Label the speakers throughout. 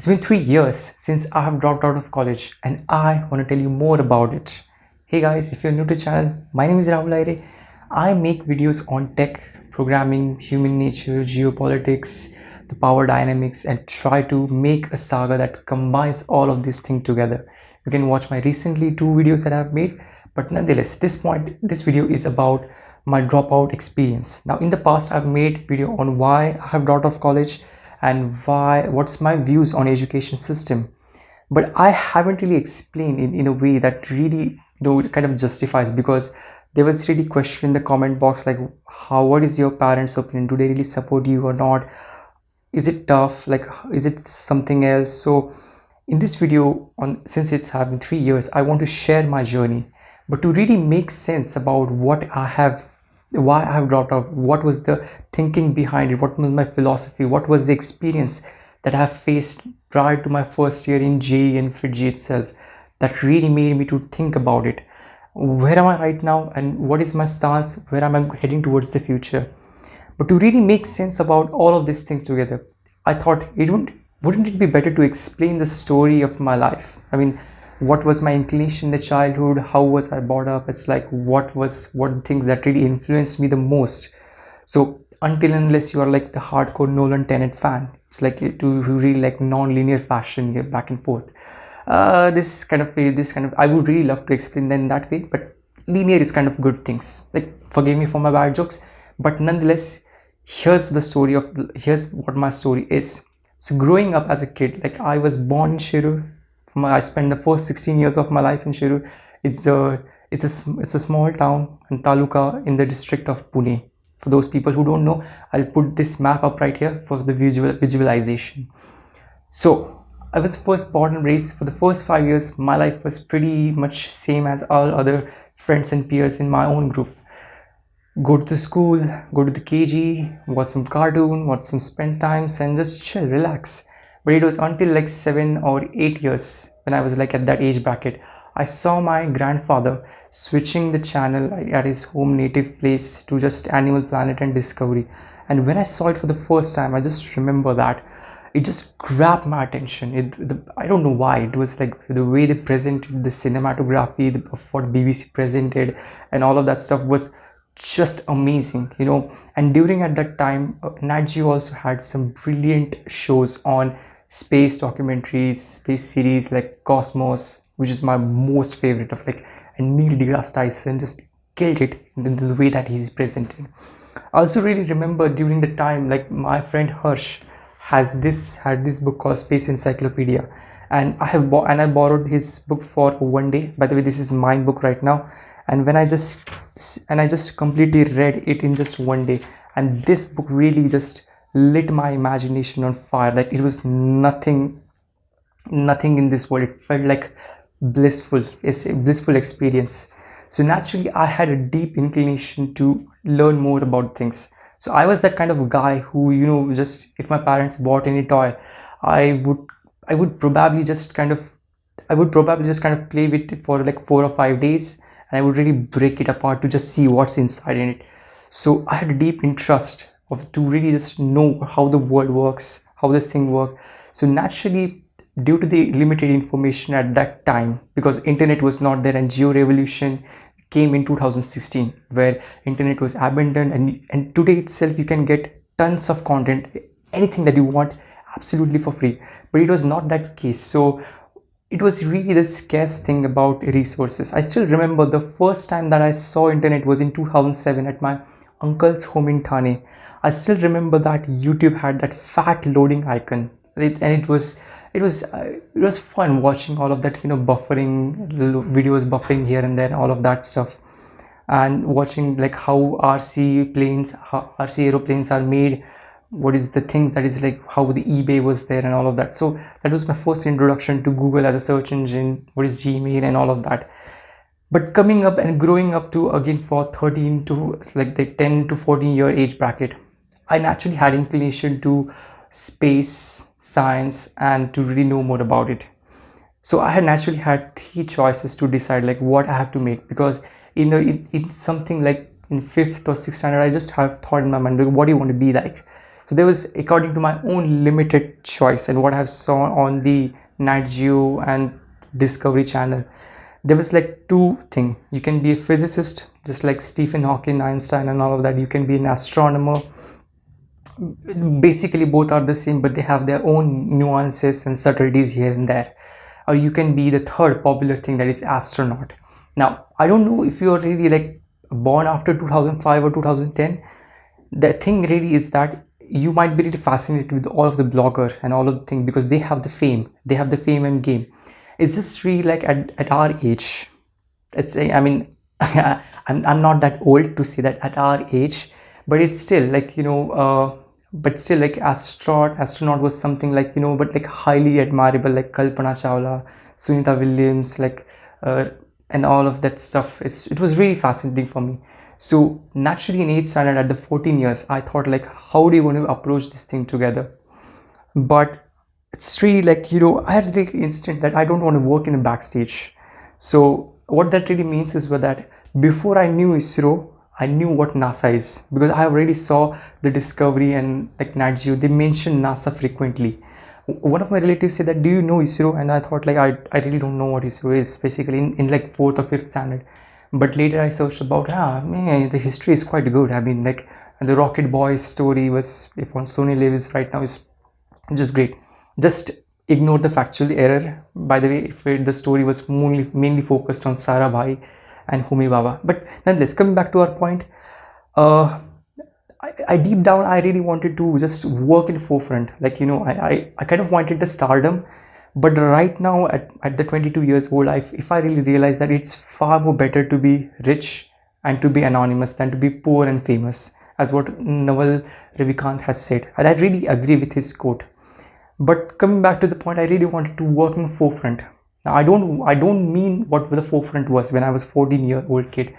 Speaker 1: It's been three years since I have dropped out of college and I want to tell you more about it. Hey guys, if you're new to the channel, my name is Rahul Aire. I make videos on tech, programming, human nature, geopolitics, the power dynamics and try to make a saga that combines all of these things together. You can watch my recently two videos that I've made but nonetheless this point this video is about my dropout experience. Now in the past I've made video on why I have dropped off college and why what's my views on education system. But i haven't really explained in, in a way that really you know kind of justifies because there was really question in the comment box like how what is your parents opinion? Do they really support you or not? Is it tough? Like is it something else? So in this video on since it's having three years i want to share my journey. But to really make sense about what i have why I have dropped out, what was the thinking behind it, what was my philosophy, what was the experience that I have faced prior to my first year in JEE and FIITJEE itself that really made me to think about it. Where am I right now and what is my stance, where am I heading towards the future. But to really make sense about all of these things together, I thought it wouldn't, wouldn't it be better to explain the story of my life? I mean, what was my inclination in the childhood how was i brought up it's like what was what things that really influenced me the most. So until unless you are like the hardcore nolan tenet fan it's like to really like non-linear fashion here back and forth. Uh, this kind of this kind of i would really love to explain them that way but linear is kind of good things. Like forgive me for my bad jokes but nonetheless here's the story of here's what my story is. So growing up as a kid like i was born in shirur I spent the first 16 years of my life in Shirur. It's a it's a it's a small town and taluka in the district of Pune. For those people who don't know, I'll put this map up right here for the visual visualization. So I was first born and raised for the first five years. My life was pretty much same as all other friends and peers in my own group. Go to the school, go to the KG, watch some cartoon, watch some spend times, and just chill, relax but it was until like seven or eight years when I was like at that age bracket I saw my grandfather switching the channel at his home native place to just Animal Planet and Discovery. And when I saw it for the first time I just remember that. It just grabbed my attention. It the, I don't know why. It was like the way they presented the cinematography the, of what BBC presented and all of that stuff was just amazing you know and during at that time uh, Nat Geo also had some brilliant shows on space documentaries, space series like Cosmos, which is my most favorite of like, and Neil deGrasse Tyson just killed it in the way that he's presented. I also really remember during the time, like my friend Harsh has this, had this book called Space Encyclopedia and I have bought and I borrowed his book for one day. By the way, this is my book right now. And when I just, and I just completely read it in just one day. And this book really just lit my imagination on fire. Like it was nothing nothing in this world. It felt like blissful it's a blissful experience. So naturally i had a deep inclination to learn more about things. So i was that kind of guy who you know just if my parents bought any toy i would i would probably just kind of i would probably just kind of play with it for like four or five days and i would really break it apart to just see what's inside in it. So i had a deep interest of to really just know how the world works how this thing works. So naturally due to the limited information at that time because internet was not there and Jio revolution came in 2016 where internet was abandoned and and today itself you can get tons of content anything that you want absolutely for free. But it was not that case. So it was really the scarce thing about resources. I still remember the first time that i saw internet was in 2007 at my uncle's home in thane. I still remember that YouTube had that fat loading icon. It, and it was it was uh, it was fun watching all of that you know buffering videos buffering here and there all of that stuff. And watching like how RC planes how RC aeroplanes are made what is the things that is like how the eBay was there and all of that so that was my first introduction to Google as a search engine what is Gmail and all of that but coming up and growing up to again for 13 to like the 10 to 14 year age bracket I naturally had inclination to space, science, and to really know more about it. So I had naturally had three choices to decide like what I have to make because in the in, in something like in fifth or sixth standard, I just have thought in my mind, like, what do you want to be like? So there was according to my own limited choice and what i have saw on the nat geo and discovery channel there was like two thing. You can be a physicist just like stephen hawking einstein and all of that. You can be an astronomer. Basically both are the same but they have their own nuances and subtleties here and there. Or you can be the third popular thing that is astronaut. Now i don't know if you're really like born after 2005 or 2010 the thing really is that you might be really fascinated with all of the blogger and all of the thing because they have the fame. They have the fame and game. It's just really like at, at our age it's i mean I'm, I'm not that old to say that at our age but it's still like you know uh, but still like astronaut astronaut was something like you know but like highly admirable like kalpana chawla sunita williams like uh, and all of that stuff. It's, it was really fascinating for me so naturally in 8th standard at the 14 years i thought like how do you want to approach this thing together but it's really like you know i had the instant that i don't want to work in the backstage so what that really means is that before i knew isro I knew what NASA is because I already saw the Discovery and like Nat Geo. They mention NASA frequently. One of my relatives said that, do you know ISRO? And I thought like, I, I really don't know what ISRO is basically in, in like fourth or fifth standard. But later I searched about, ah, man, the history is quite good. I mean like the Rocket Boys story was, if on SonyLIV is right now is just great. Just ignore the factual error. By the way, if it, the story was mainly, mainly focused on Sarabhai and Homi Bhabha But nonetheless, coming back to our point, uh, I, I, deep down I really wanted to just work in forefront. Like you know, I, I, I kind of wanted the stardom, but right now at, at the 22 years old, I, if I really realize that it's far more better to be rich and to be anonymous than to be poor and famous, as what Naval Ravikant has said, and I really agree with his quote. But coming back to the point, I really wanted to work in forefront now, I don't I don't mean what the forefront was when I was 14 year old kid.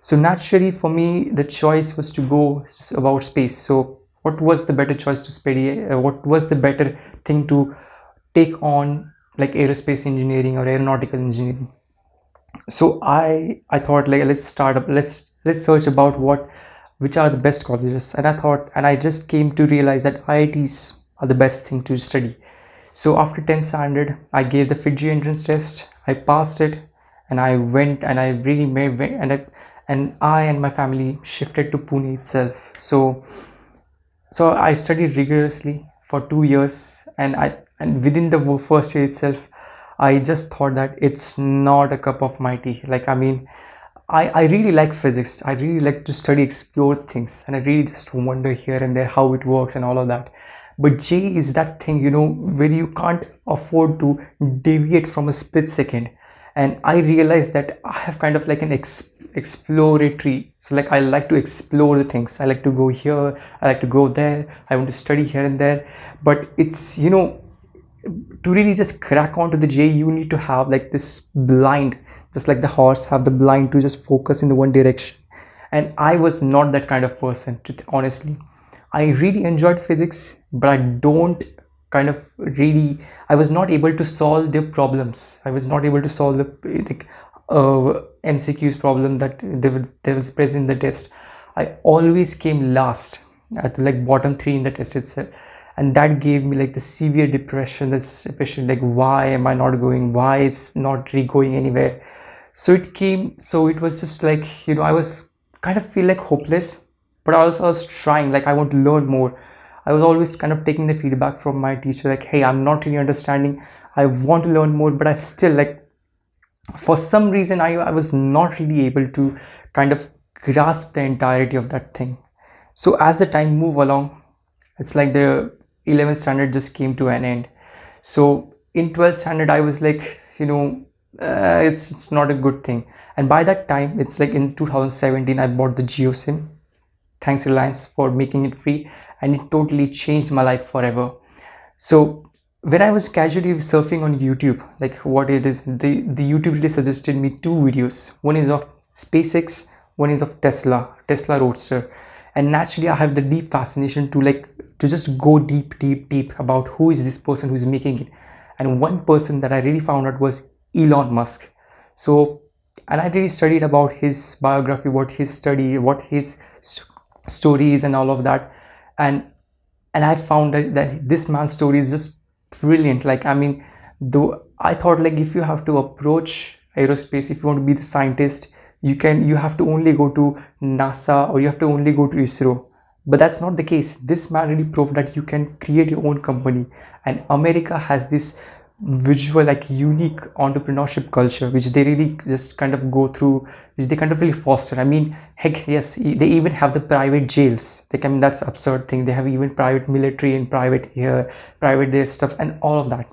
Speaker 1: So naturally for me the choice was to go about space. So what was the better choice to study? Uh, what was the better thing to take on like aerospace engineering or aeronautical engineering? So I I thought like let's start up let's let's search about what which are the best colleges. And I thought and I just came to realize that IITs are the best thing to study. So after 10th standard i gave the FIITJEE entrance test. I passed it and i went and i really made and i and i and my family shifted to pune itself. So so i studied rigorously for two years and i and within the first year itself i just thought that it's not a cup of my tea. Like i mean I, I really like physics. I really like to study explore things and i really just wonder here and there how it works and all of that. But JEE is that thing you know where you can't afford to deviate from a split second. And I realized that I have kind of like an ex exploratory. So like I like to explore the things. I like to go here I like to go there I want to study here and there. But it's you know to really just crack onto the JEE you need to have like this blind just like the horse have the blind to just focus in the one direction. And I was not that kind of person to honestly. I really enjoyed physics, but I don't kind of really, I was not able to solve the problems. I was not able to solve the like, uh, MCQ's problem that there was, there was present in the test. I always came last at like bottom three in the test itself. And that gave me like the severe depression, this depression, like why am I not going? Why it's not really going anywhere? So it came, so it was just like, you know, I was kind of feel like hopeless but also I was trying like I want to learn more I was always kind of taking the feedback from my teacher like hey I'm not really understanding I want to learn more but I still like for some reason I, I was not really able to kind of grasp the entirety of that thing. So as the time move along it's like the 11th standard just came to an end. So in 12th standard I was like you know uh, it's it's not a good thing. And by that time it's like in 2017 I bought the Jio SIM thanks reliance for making it free. And it totally changed my life forever. So when i was casually surfing on youtube like what it is the the youtube really suggested me two videos. One is of spacex one is of tesla tesla roadster. And naturally i have the deep fascination to like to just go deep deep deep about who is this person who's making it. And one person that i really found out was elon musk. So and i really studied about his biography what his study what his stories and all of that. And and i found that, that this man's story is just brilliant. Like i mean though i thought like if you have to approach aerospace if you want to be the scientist you can you have to only go to nasa or you have to only go to isro. But that's not the case. This man really proved that you can create your own company. And america has this visual like unique entrepreneurship culture which they really just kind of go through which they kind of really foster. I mean heck yes they even have the private jails. Like i mean that's absurd thing. They have even private military and private here private there stuff and all of that.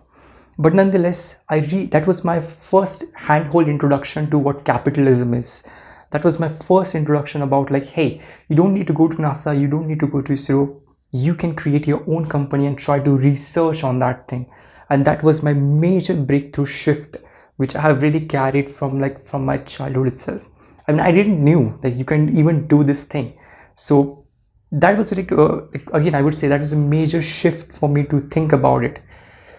Speaker 1: But nonetheless i re that was my first handhold introduction to what capitalism is. That was my first introduction about like hey you don't need to go to nasa you don't need to go to isro. You can create your own company and try to research on that thing and that was my major breakthrough shift which i have really carried from like from my childhood itself I mean, I didn't knew that you can even do this thing. So that was like, uh, again, I would say that is a major shift for me to think about it.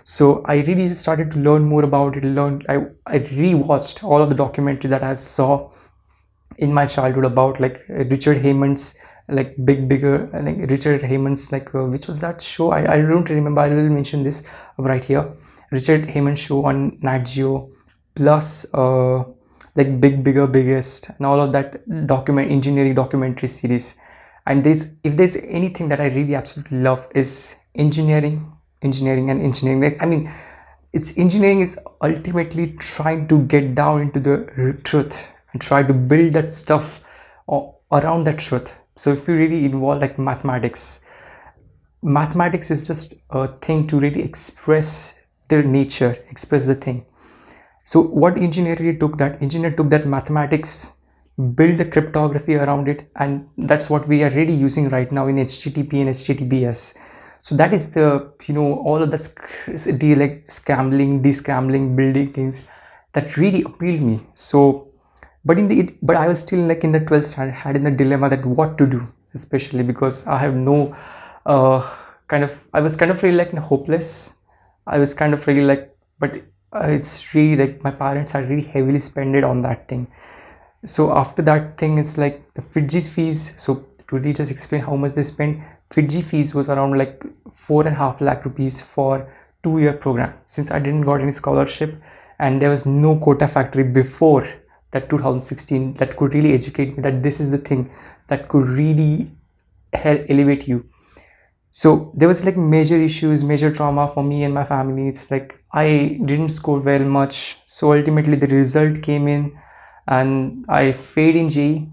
Speaker 1: So I really started to learn more about it. Learn, I, I rewatched all of the documentaries that I saw in my childhood about like Richard Hammond's like big bigger like richard hammond's like uh, which was that show? I, I don't remember. I will mention this right here. Richard hammond show on nat geo plus uh like big bigger biggest and all of that document engineering documentary series. And this if there's anything that i really absolutely love is engineering engineering and engineering. Like i mean it's engineering is ultimately trying to get down into the truth and try to build that stuff around that truth so if you really involve like mathematics mathematics is just a thing to really express their nature express the thing. So what engineer really took that? Engineer took that mathematics build the cryptography around it and that's what we are really using right now in http and https so that is the you know all of the like scrambling descrambling building things that really appealed me. So but in the but i was still like in the 12th standard had in the dilemma that what to do especially because i have no uh, kind of i was kind of really like hopeless i was kind of really like but uh, it's really like my parents had really heavily spent it on that thing. So after that thing it's like the FIITJEE fees so to really just explain how much they spent FIITJEE fees was around like four and a half lakh rupees for two year program. Since i didn't got any scholarship and there was no Kota Factory before that 2016 that could really educate me that this is the thing that could really help elevate you. So there was like major issues major trauma for me and my family. It's like i didn't score well much. So ultimately the result came in and i failed in JEE.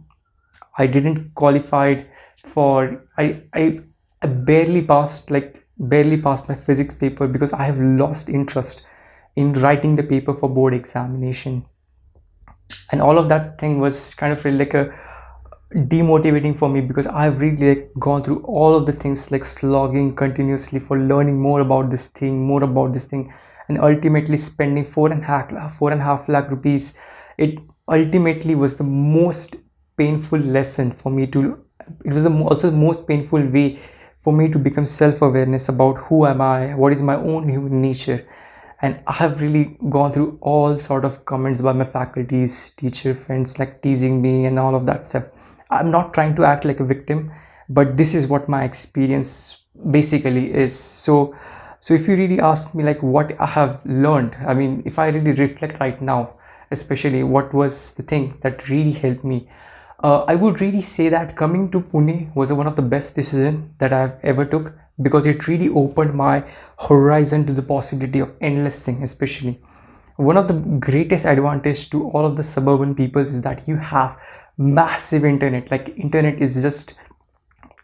Speaker 1: i didn't qualified for I, I i barely passed like barely passed my physics paper because i have lost interest in writing the paper for board examination and all of that thing was kind of really like a demotivating for me because I've really like gone through all of the things like slogging continuously for learning more about this thing, more about this thing, and ultimately spending four and a half four and a half lakh rupees. It ultimately was the most painful lesson for me to. It was also the most painful way for me to become self-awareness about who am I, what is my own human nature, and I have really gone through all sort of comments by my faculties, teacher friends like teasing me and all of that stuff. I'm not trying to act like a victim, but this is what my experience basically is. So, so if you really ask me like what I have learned, I mean, if I really reflect right now, especially what was the thing that really helped me, uh, I would really say that coming to Pune was one of the best decisions that I've ever took because it really opened my horizon to the possibility of endless thing especially. One of the greatest advantage to all of the suburban peoples is that you have massive internet. Like internet is just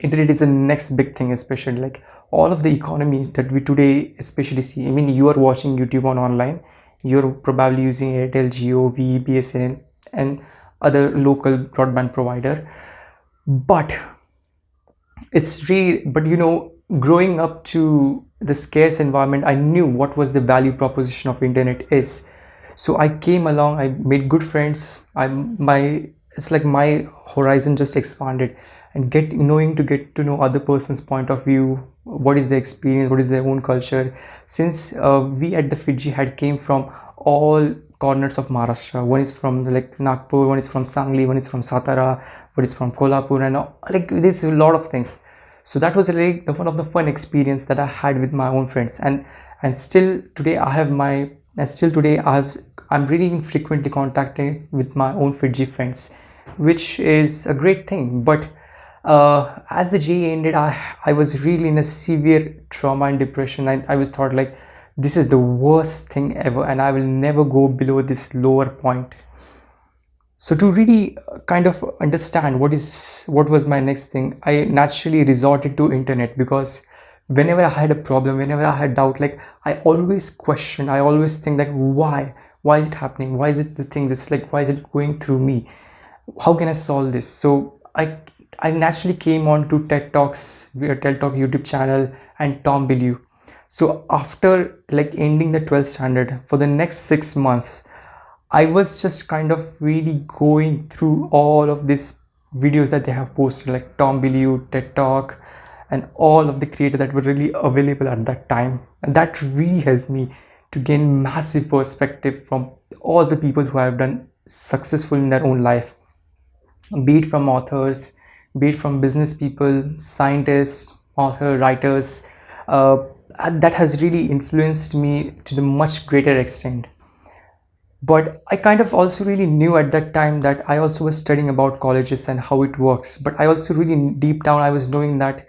Speaker 1: internet is the next big thing especially. Like all of the economy that we today especially see i mean you are watching youtube on online you're probably using airtel Jio, V, BSN and other local broadband provider. But it's really but you know growing up to the scarce environment i knew what was the value proposition of internet is. So i came along i made good friends. I'm my it's like my horizon just expanded. And get knowing to get to know other person's point of view what is their experience what is their own culture. Since uh, we at the FIITJEE had came from all corners of maharashtra. One is from like nagpur one is from sangli one is from satara one is from kolhapur and like there's a lot of things. So that was really the, one of the fun experience that i had with my own friends. And and still today i have my and still today i have i'm really frequently contacting with my own FIITJEE friends which is a great thing. But uh, as the JEE ended I, I was really in a severe trauma and depression. I, I was thought like this is the worst thing ever and I will never go below this lower point. So to really uh, kind of understand what is what was my next thing i naturally resorted to internet because whenever i had a problem whenever i had doubt like i always question i always think that why why is it happening? Why is it the thing this like why is it going through me? How can i solve this? So i i naturally came on to ted talks ted talk youtube channel and tom bilyeu so after like ending the 12th standard for the next six months I was just kind of really going through all of these videos that they have posted like Tom Bilyeu, TED Talk and all of the creators that were really available at that time. And that really helped me to gain massive perspective from all the people who have done successful in their own life. Be it from authors be it from business people scientists author writers uh, that has really influenced me to the much greater extent. But i kind of also really knew at that time that i also was studying about colleges and how it works. But i also really deep down i was knowing that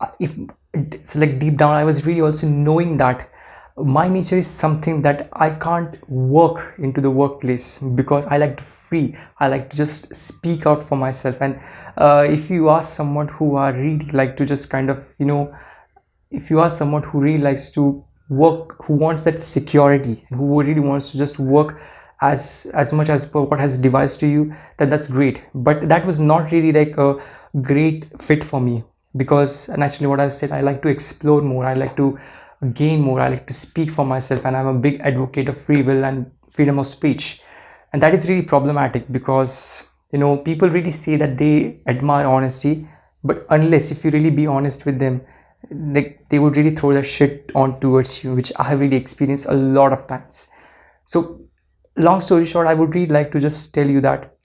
Speaker 1: uh, if it's like deep down i was really also knowing that my nature is something that i can't work into the workplace because i like to free. I like to just speak out for myself. And uh, if you ask someone who are really like to just kind of you know if you are someone who really likes to work who wants that security and who really wants to just work as as much as what has devised to you then that's great. But that was not really like a great fit for me because naturally what i said i like to explore more. I like to gain more. I like to speak for myself and i'm a big advocate of free will and freedom of speech. And that is really problematic because you know people really say that they admire honesty but unless if you really be honest with them like they would really throw their shit on towards you which i have really experienced a lot of times. So long story short i would really like to just tell you that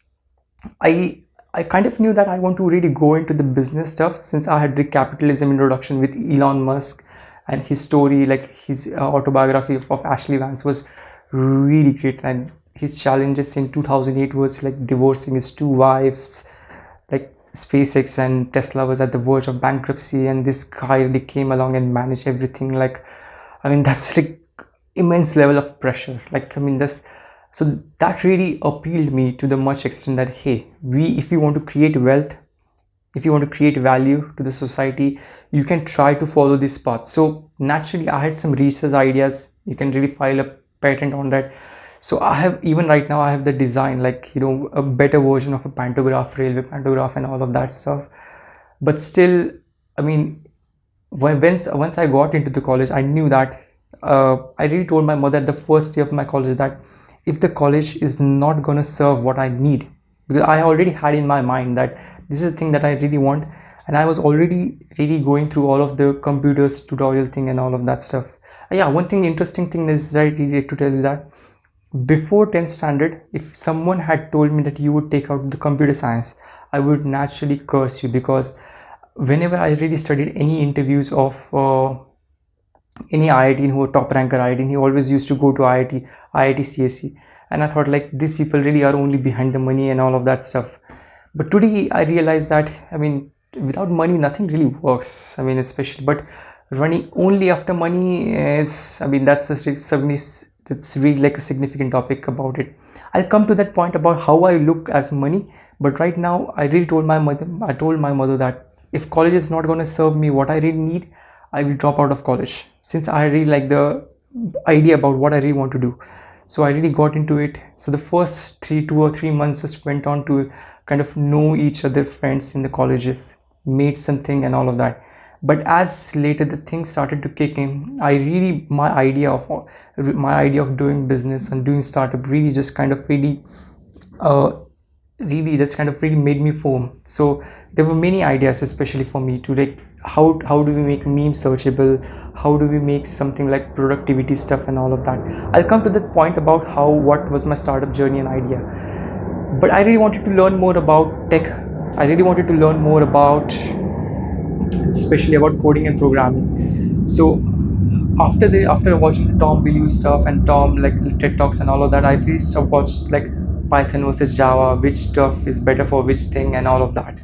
Speaker 1: i i kind of knew that i want to really go into the business stuff since i had the capitalism introduction with elon musk and his story like his uh, autobiography of, of ashley vance was really great. And his challenges in 2008 was like divorcing his two wives like SpaceX and Tesla was at the verge of bankruptcy and this guy really came along and managed everything. Like I mean that's like immense level of pressure. Like I mean this so that really appealed me to the much extent that hey we if you want to create wealth if you want to create value to the society you can try to follow this path. So naturally I had some research ideas. You can really file a patent on that so i have even right now i have the design like you know a better version of a pantograph railway pantograph and all of that stuff. But still i mean once once i got into the college i knew that uh, i really told my mother at the first day of my college that if the college is not going to serve what i need because i already had in my mind that this is the thing that i really want and i was already really going through all of the computers tutorial thing and all of that stuff. Yeah one thing interesting thing is right to tell you that before 10th standard if someone had told me that you would take out the computer science i would naturally curse you because whenever i really studied any interviews of uh, any IIT who were top ranker IIT he always used to go to IIT IIT CSE and I thought like these people really are only behind the money and all of that stuff. But today I realized that I mean without money nothing really works I mean especially but running only after money is I mean that's just that's really like a significant topic about it. I'll come to that point about how i look as money but right now i really told my mother i told my mother that if college is not going to serve me what i really need i will drop out of college. Since i really like the idea about what i really want to do. So i really got into it. So the first three two or three months just went on to kind of know each other friends in the colleges made something and all of that but as later the things started to kick in i really my idea of my idea of doing business and doing startup really just kind of really uh really just kind of really made me foam so there were many ideas especially for me to like how how do we make meme searchable? How do we make something like productivity stuff and all of that? I'll come to that point about how what was my startup journey and idea. But i really wanted to learn more about tech. I really wanted to learn more about especially about coding and programming so after the after watching Tom Bilyeu stuff and Tom like TED talks and all of that, I really stuff watched like Python versus Java, which stuff is better for which thing and all of that.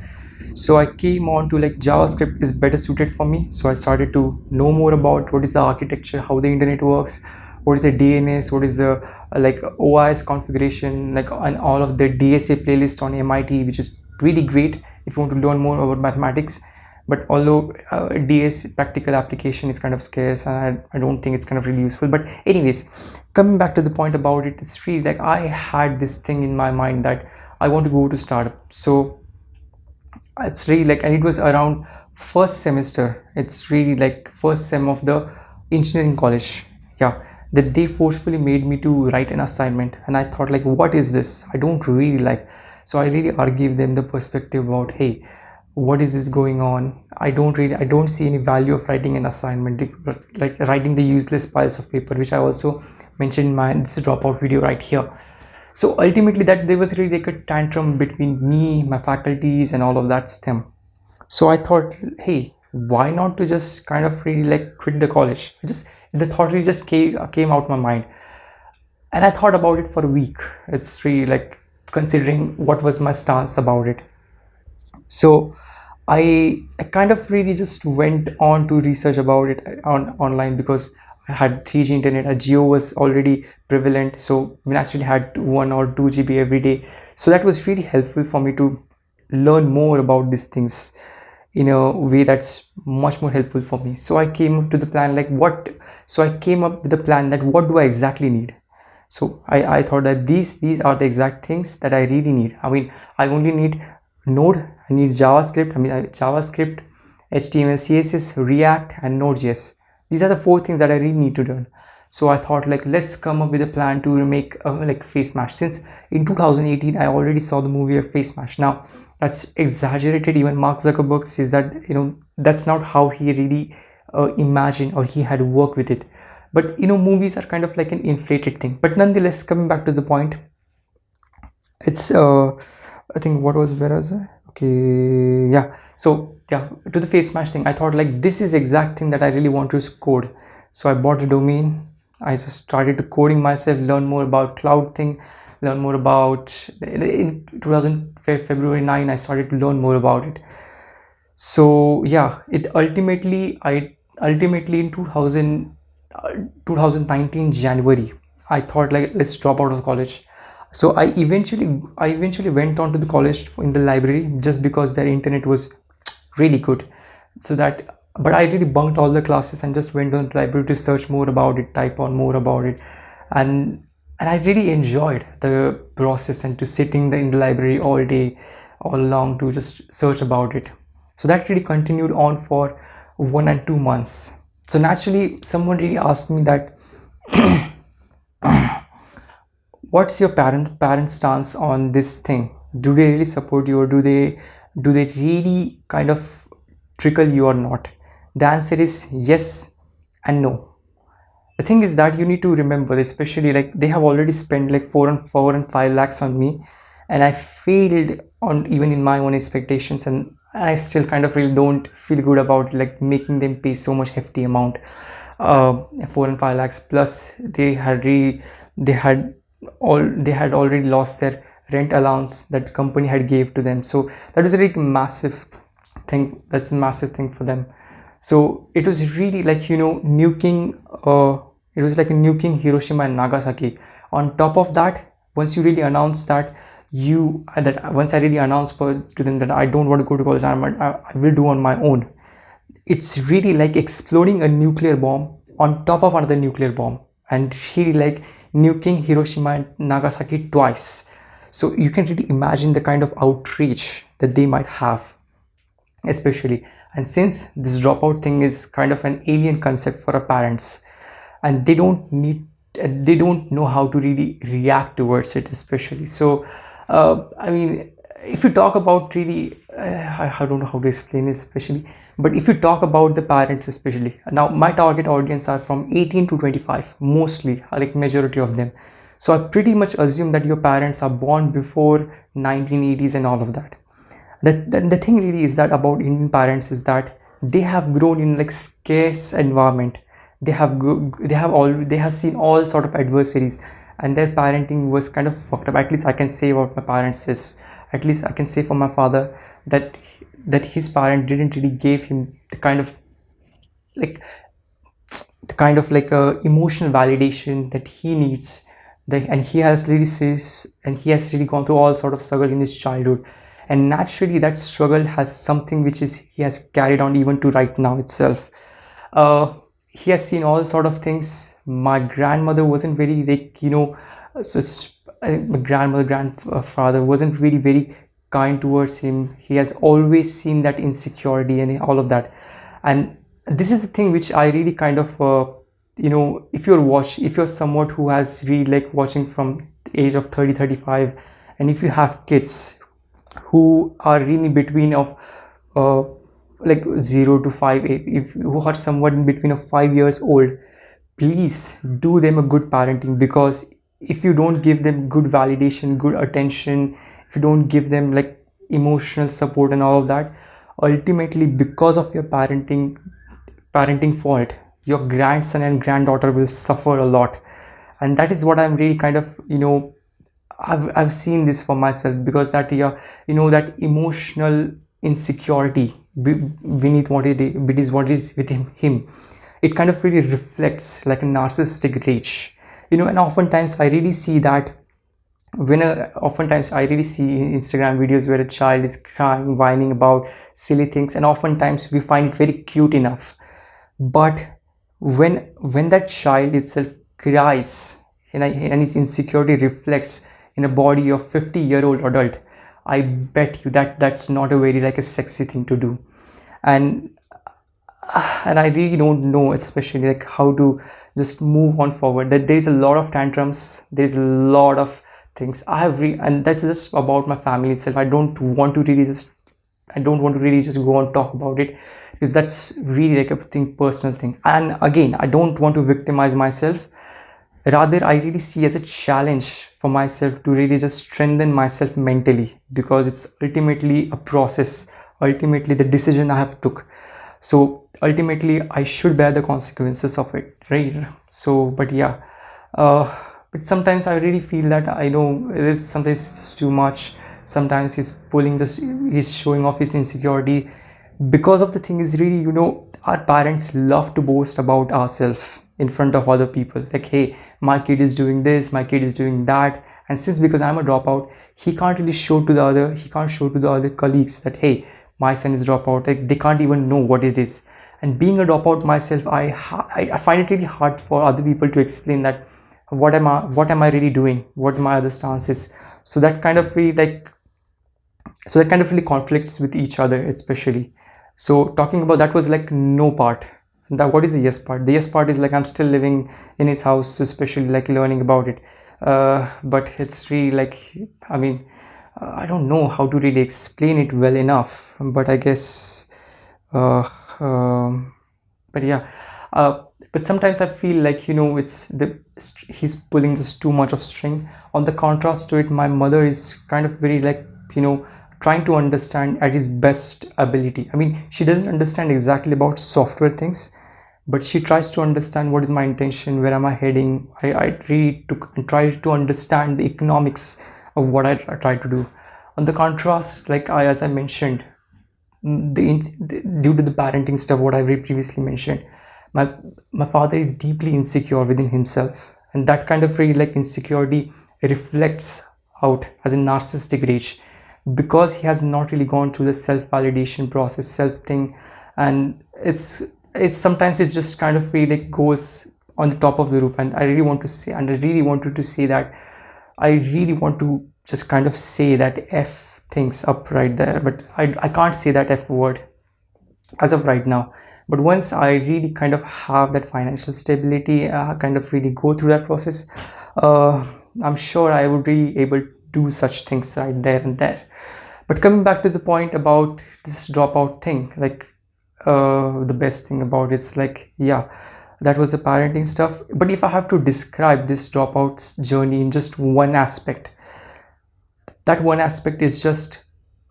Speaker 1: So I came on to like JavaScript is better suited for me. So I started to know more about what is the architecture, how the internet works, what is the DNS, what is the like OIS configuration, like and all of the DSA playlist on MIT, which is really great if you want to learn more about mathematics but although uh, DS practical application is kind of scarce and I, I, don't think it's kind of really useful. But anyways coming back to the point about it it's really like I had this thing in my mind that I want to go to startup. So it's really like and it was around first semester. It's really like first sem of the engineering college. Yeah. That they forcefully made me to write an assignment. And I thought like what is this? I don't really like. So I really argued them the perspective about hey what is this going on? I don't really i don't see any value of writing an assignment like writing the useless piles of paper which i also mentioned in my this dropout video right here. So ultimately that there was really like a tantrum between me my faculties and all of that stem. So i thought hey why not to just kind of really like quit the college? Just the thought really just came, came out my mind. And i thought about it for a week. It's really like considering what was my stance about it so I, I kind of really just went on to research about it on online because I had 3G internet, a Jio was already prevalent, so we actually had one or two GB every day. So that was really helpful for me to learn more about these things in a way that's much more helpful for me. So I came up to the plan like what, so I came up with the plan that what do I exactly need? So I, I thought that these these are the exact things that I really need. I mean, I only need node i need javascript i mean uh, javascript html css react and node.js these are the four things that i really need to learn. So i thought like let's come up with a plan to make a, like Facemash since in 2018 i already saw the movie of Facemash now that's exaggerated even mark zuckerberg says that you know that's not how he really uh, imagined or he had worked with it. But you know movies are kind of like an inflated thing. But nonetheless coming back to the point it's uh I think what was where was I? Okay, yeah. So yeah, to the Facemash thing, I thought like this is exact thing that I really want to code. So I bought a domain. I just started to coding myself, learn more about cloud thing, learn more about in 2000 February 9. I started to learn more about it. So yeah, it ultimately I ultimately in 2000 uh, 2019 January I thought like let's drop out of college so i eventually i eventually went on to the college in the library just because their internet was really good so that but i really bunked all the classes and just went on the library to search more about it type on more about it and and i really enjoyed the process and to sitting in the library all day all along to just search about it so that really continued on for one and two months so naturally someone really asked me that what's your parent parent stance on this thing? Do they really support you or do they do they really kind of trickle you or not? The answer is yes and no. The thing is that you need to remember especially like they have already spent like four and four and five lakhs on me and i failed on even in my own expectations and i still kind of really don't feel good about like making them pay so much hefty amount. Uh four and five lakhs plus they had re they had all they had already lost their rent allowance that company had gave to them. So that was a really massive thing that's a massive thing for them. So it was really like you know nuking uh it was like nuking hiroshima and nagasaki. On top of that once you really announce that you that once i really announced to them that i don't want to go to college I'm, I, I will do on my own. It's really like exploding a nuclear bomb on top of another nuclear bomb. And really like nuking Hiroshima and Nagasaki twice. So you can really imagine the kind of outrage that they might have, especially. And since this dropout thing is kind of an alien concept for our parents, and they don't need, they don't know how to really react towards it, especially. So, uh, I mean, if you talk about really uh, I, don't know how to explain it especially but if you talk about the parents especially now my target audience are from 18 to 25 mostly like majority of them. So i pretty much assume that your parents are born before 1980s and all of that. The, the, the thing really is that about indian parents is that they have grown in like scarce environment. They have they have all they have seen all sort of adversities and their parenting was kind of fucked up. At least i can say what my parents is at least i can say for my father that that his parent didn't really give him the kind of like the kind of like a emotional validation that he needs that and he has really says and he has really gone through all sort of struggle in his childhood. And naturally that struggle has something which is he has carried on even to right now itself. Uh, he has seen all sort of things. My grandmother wasn't very like you know so my grandmother grandfather wasn't really very kind towards him. He has always seen that insecurity and all of that. And this is the thing which i really kind of uh, you know if you're watch if you're someone who has really like watching from the age of 30 35 and if you have kids who are really between of uh, like 0 to 5 if who are somewhat in between of 5 years old please do them a good parenting because if you don't give them good validation good attention if you don't give them like emotional support and all of that ultimately because of your parenting parenting fault your grandson and granddaughter will suffer a lot. And that is what i'm really kind of you know i've, I've seen this for myself because that yeah you know that emotional insecurity beneath what it is what is within him it kind of really reflects like a narcissistic rage you know and oftentimes i really see that when a, oftentimes i really see instagram videos where a child is crying whining about silly things and oftentimes we find it very cute enough. But when when that child itself cries and, and its insecurity reflects in a body of 50 year old adult i bet you that that's not a very like a sexy thing to do. And Ah, and i really don't know especially like how to just move on forward. That there's a lot of tantrums. There's a lot of things. I have re and that's just about my family itself. I don't want to really just i don't want to really just go and talk about it because that's really like a thing personal thing. And again i don't want to victimize myself. Rather i really see as a challenge for myself to really just strengthen myself mentally because it's ultimately a process. Ultimately the decision i have took so ultimately i should bear the consequences of it right? So but yeah. Uh, but sometimes i really feel that i know it is sometimes too much. Sometimes he's pulling this he's showing off his insecurity. Because of the thing is really you know our parents love to boast about ourselves in front of other people. Like hey my kid is doing this my kid is doing that. And since because i'm a dropout he can't really show to the other he can't show to the other colleagues that hey my son is dropout. Like they can't even know what it is. And being a dropout myself i i, find it really hard for other people to explain that what am i what am i really doing? What my other stances so that kind of really like so that kind of really conflicts with each other especially. So talking about that was like no part. That what is the yes part? The yes part is like i'm still living in his house especially like learning about it. Uh, but it's really like i mean i don't know how to really explain it well enough but i guess uh, um, but yeah uh, but sometimes i feel like you know it's the he's pulling just too much of string. On the contrast to it my mother is kind of very like you know trying to understand at his best ability. I mean she doesn't understand exactly about software things but she tries to understand what is my intention where am i heading. I, I really took try to understand the economics of what i try to do. On the contrast like i as i mentioned mm, the, the due to the parenting stuff what i previously mentioned my my father is deeply insecure within himself. And that kind of really like insecurity reflects out as a narcissistic rage because he has not really gone through the self-validation process self thing and it's it's sometimes it just kind of really goes on the top of the roof. And i really want to say and i really wanted to say that i really want to just kind of say that f things up right there but i, I can't say that f word as of right now. But once i really kind of have that financial stability uh, kind of really go through that process uh, i'm sure i would be able to do such things right there and there. But coming back to the point about this dropout thing like uh, the best thing about it's like yeah that was the parenting stuff. But if i have to describe this dropout's journey in just one aspect that one aspect is just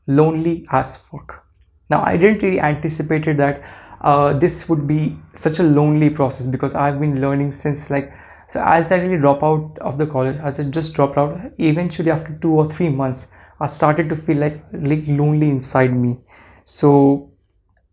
Speaker 1: lonely as fuck. Now i didn't really anticipated that uh, this would be such a lonely process because I've been learning since like so as I really drop out of the college as I just dropped out eventually after two or three months I started to feel like like lonely inside me. So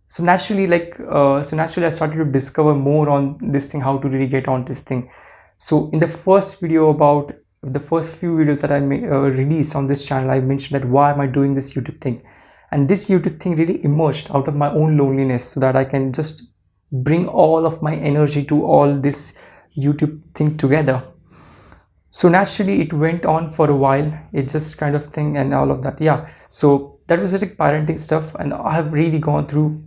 Speaker 1: so naturally like uh, so naturally I started to discover more on this thing how to really get on this thing. So in the first video about the first few videos that I uh, released on this channel I mentioned that why am I doing this YouTube thing? And this youtube thing really emerged out of my own loneliness so that i can just bring all of my energy to all this youtube thing together. So naturally it went on for a while. It just kind of thing and all of that. Yeah. So that was like parenting stuff and i have really gone through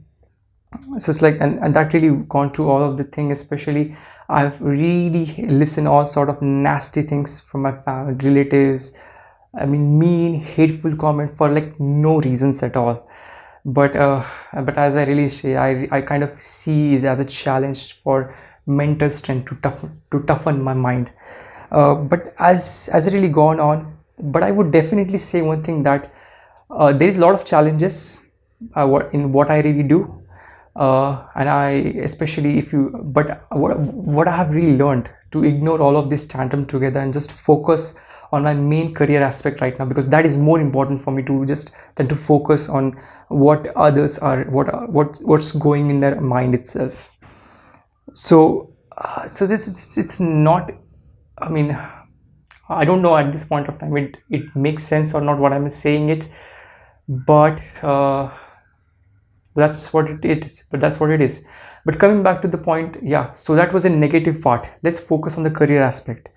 Speaker 1: so it's like and, and that really gone through all of the thing especially i've really listened all sort of nasty things from my family relatives. I mean mean hateful comment for like no reasons at all. But uh, but as I really say I, I kind of see it as a challenge for mental strength to toughen to toughen my mind. Uh, but as as it really gone on but I would definitely say one thing that uh, there is a lot of challenges uh, in what I really do uh, and I especially if you but what, what I have really learned to ignore all of this tantrum together and just focus on my main career aspect right now because that is more important for me to just than to focus on what others are what what what's going in their mind itself. So uh, so this is it's not i mean i don't know at this point of time it it makes sense or not what i'm saying it but uh, that's what it is but that's what it is but coming back to the point yeah so that was a negative part let's focus on the career aspect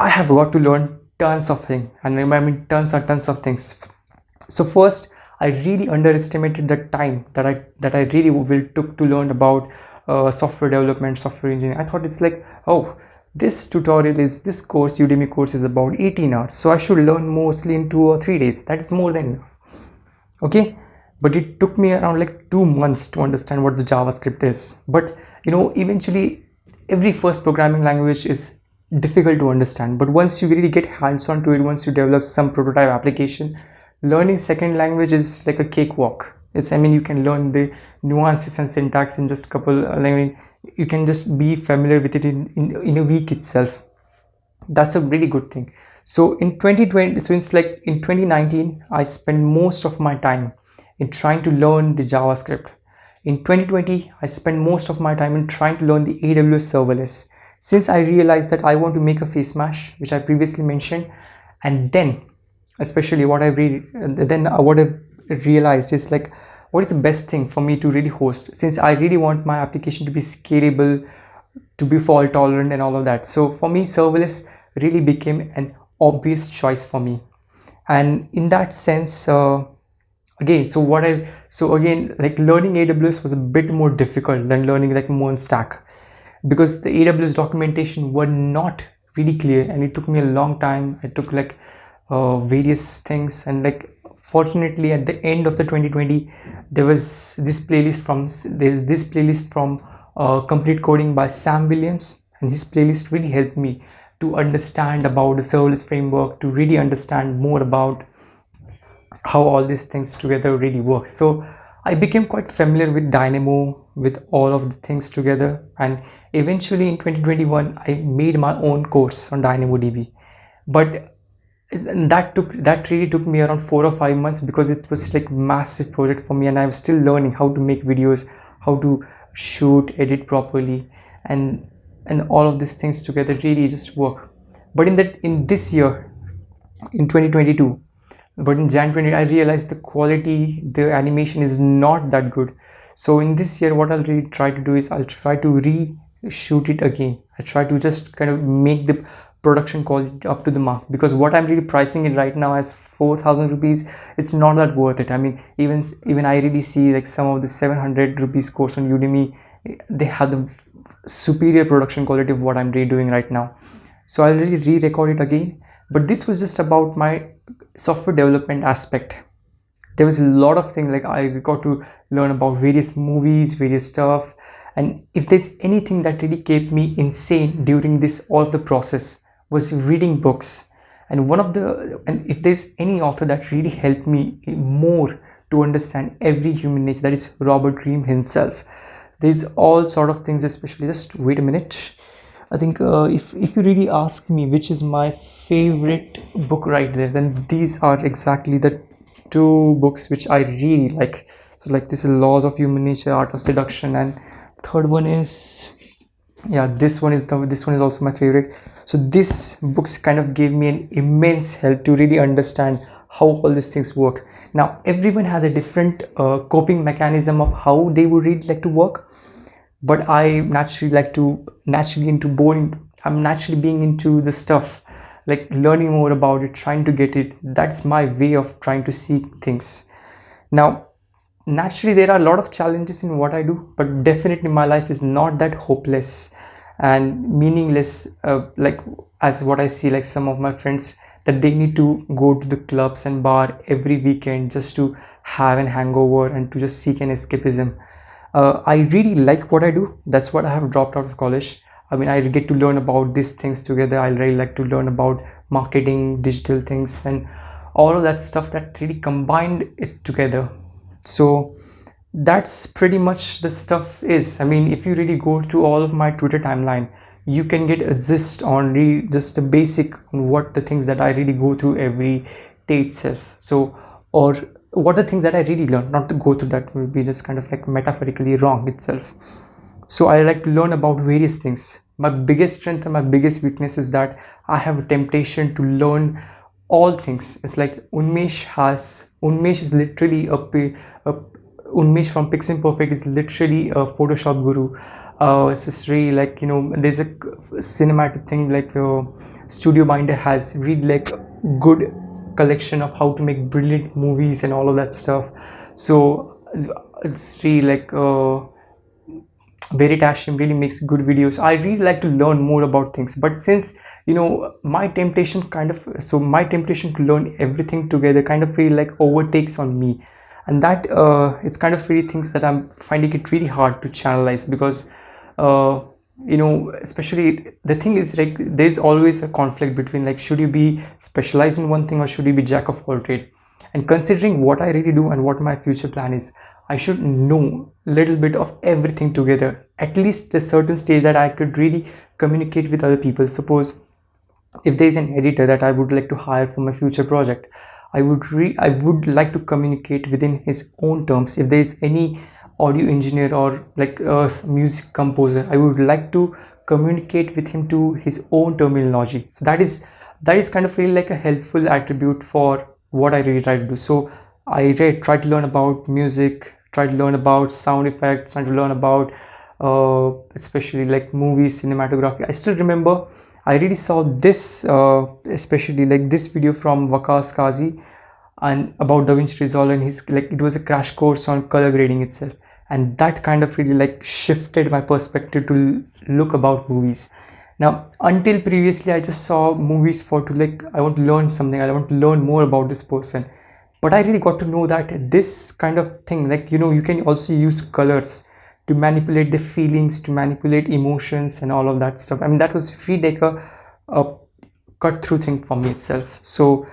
Speaker 1: I have got to learn tons of things and I mean tons and tons of things. So first, I really underestimated the time that I that I really will took to learn about uh, software development, software engineering. I thought it's like, oh, this tutorial is this course, Udemy course is about 18 hours. So I should learn mostly in two or three days. That is more than enough. Okay. But it took me around like two months to understand what the JavaScript is. But you know, eventually every first programming language is difficult to understand. But once you really get hands-on to it once you develop some prototype application learning second language is like a cakewalk. It's i mean you can learn the nuances and syntax in just a couple i mean you can just be familiar with it in, in, in a week itself. That's a really good thing. So in 2020 so it's like in 2019 i spent most of my time in trying to learn the javascript. In 2020 i spent most of my time in trying to learn the aws serverless. Since I realized that I want to make a face mash which I previously mentioned and then especially what I read then what I realized is like what is the best thing for me to really host since I really want my application to be scalable to be fault tolerant and all of that. So for me serverless really became an obvious choice for me. And in that sense uh, again so what I so again like learning AWS was a bit more difficult than learning like Stack because the AWS documentation were not really clear and it took me a long time. I took like uh, various things and like fortunately at the end of the 2020 there was this playlist from there's this playlist from uh, complete coding by Sam Williams and his playlist really helped me to understand about the serverless framework to really understand more about how all these things together really work so I became quite familiar with Dynamo with all of the things together and eventually in 2021 i made my own course on dynamodb but that took that really took me around four or five months because it was like massive project for me and i'm still learning how to make videos how to shoot edit properly and and all of these things together really just work. But in that in this year in 2022 but in jan 20 i realized the quality the animation is not that good. So in this year what i'll really try to do is i'll try to reshoot it again. I try to just kind of make the production quality up to the mark because what i'm really pricing it right now as 4000 rupees it's not that worth it. I mean even even i really see like some of the 700 rupees course on udemy they have the superior production quality of what i'm redoing right now. So i'll really re-record it again but this was just about my software development aspect there was a lot of things like I got to learn about various movies, various stuff. And if there's anything that really kept me insane during this all the process was reading books. And one of the and if there's any author that really helped me more to understand every human nature, that is Robert Greene himself. there's all sort of things especially just wait a minute i think uh, if if you really ask me which is my favorite book right there then these are exactly the two books which i really like. So like this is laws of human nature art of seduction and third one is yeah this one is the this one is also my favorite. So this books kind of gave me an immense help to really understand how all these things work. Now everyone has a different uh, coping mechanism of how they would really like to work but i naturally like to naturally into boring i'm naturally being into the stuff like learning more about it trying to get it. That's my way of trying to see things. Now naturally there are a lot of challenges in what i do but definitely my life is not that hopeless and meaningless uh, like as what i see like some of my friends that they need to go to the clubs and bar every weekend just to have an hangover and to just seek an escapism uh, i really like what i do. That's what i have dropped out of college. I mean i get to learn about these things together. I really like to learn about marketing digital things and all of that stuff that really combined it together. So that's pretty much the stuff is. I mean if you really go to all of my twitter timeline you can get a gist on re just the basic what the things that i really go through every day itself. So or what are the things that i really learn not to go through that will be just kind of like metaphorically wrong itself. So i like to learn about various things. My biggest strength and my biggest weakness is that i have a temptation to learn all things. It's like unmesh has unmesh is literally a, a unmesh from piximperfect is literally a photoshop guru. Uh it's just really like you know there's a cinematic thing like uh, studio binder has really like good collection of how to make brilliant movies and all of that stuff so it's really like uh Veritasium really makes good videos. I really like to learn more about things, but since you know my temptation kind of so my temptation to learn everything together kind of really like overtakes on me, and that uh, it's kind of really things that I'm finding it really hard to channelize because uh, you know especially the thing is like there's always a conflict between like should you be specialized in one thing or should you be jack of all trade? And considering what I really do and what my future plan is I should know a little bit of everything together at least a certain stage that I could really communicate with other people. Suppose if there is an editor that I would like to hire for my future project I would re I would like to communicate within his own terms. If there is any audio engineer or like a music composer. I would like to communicate with him to his own terminology. So that is that is kind of really like a helpful attribute for what I really try to do. So I try to learn about music try to learn about sound effects try to learn about uh, especially like movies cinematography. I still remember i really saw this uh, especially like this video from Waqas Qazi and about DaVinci Resolve and he's like it was a crash course on color grading itself and that kind of really like shifted my perspective to look about movies. Now until previously i just saw movies for to like i want to learn something. I want to learn more about this person. But i really got to know that this kind of thing like you know you can also use colors to manipulate the feelings to manipulate emotions and all of that stuff. I mean that was free decker a cut through thing for me itself. So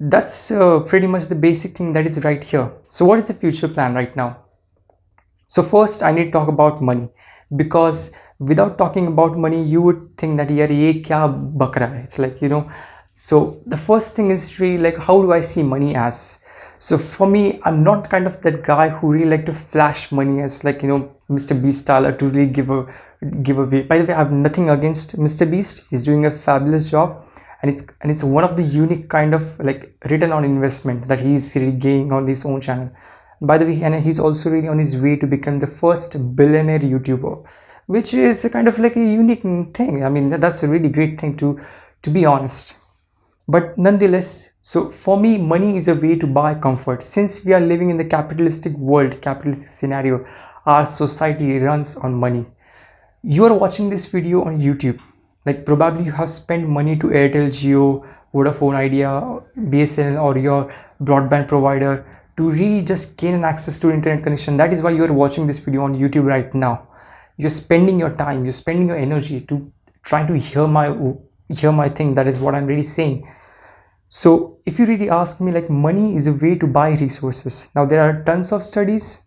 Speaker 1: that's uh, pretty much the basic thing that is right here. So what is the future plan right now so first i need to talk about money. Because without talking about money you would think that yeah ye kya bakra it's like you know so the first thing is really like how do i see money as? So for me i'm not kind of that guy who really like to flash money as like you know mr beast style to really give a give away by the way i have nothing against mr beast. He's doing a fabulous job. And it's and it's one of the unique kind of like return on investment that he's really gaining on his own channel by the way and he's also really on his way to become the first billionaire youtuber which is a kind of like a unique thing. I mean that's a really great thing to to be honest. But nonetheless so for me money is a way to buy comfort. Since we are living in the capitalistic world capitalistic scenario our society runs on money. You are watching this video on youtube. Like probably you have spent money to airtel Jio vodafone idea bsnl or your broadband provider to really just gain an access to internet connection. That is why you are watching this video on youtube right now. You're spending your time you're spending your energy to trying to hear my hear my thing. That is what i'm really saying. So if you really ask me like money is a way to buy resources. Now there are tons of studies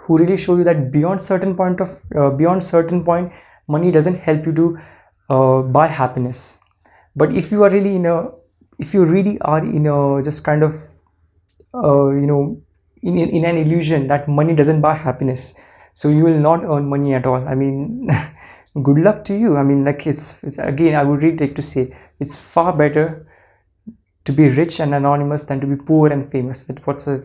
Speaker 1: who really show you that beyond certain point of uh, beyond certain point money doesn't help you to uh, buy happiness. But if you are really in a if you really are in a just kind of uh, you know in, in an illusion that money doesn't buy happiness. So you will not earn money at all. I mean good luck to you. I mean like it's, it's again i would really like to say it's far better to be rich and anonymous than to be poor and famous. That what's a,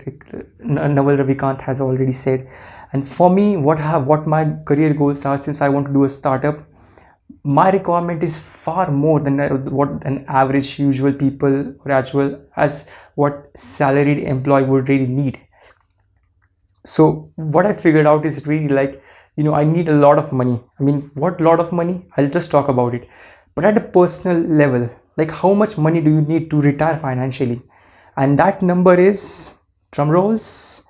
Speaker 1: Naval Ravikant has already said. And for me what have what my career goals are since I want to do a startup my requirement is far more than what an average usual people or actual as what salaried employee would really need. So what I figured out is really like you know I need a lot of money. I mean what lot of money? I'll just talk about it. But at a personal level like how much money do you need to retire financially? And that number is drum rolls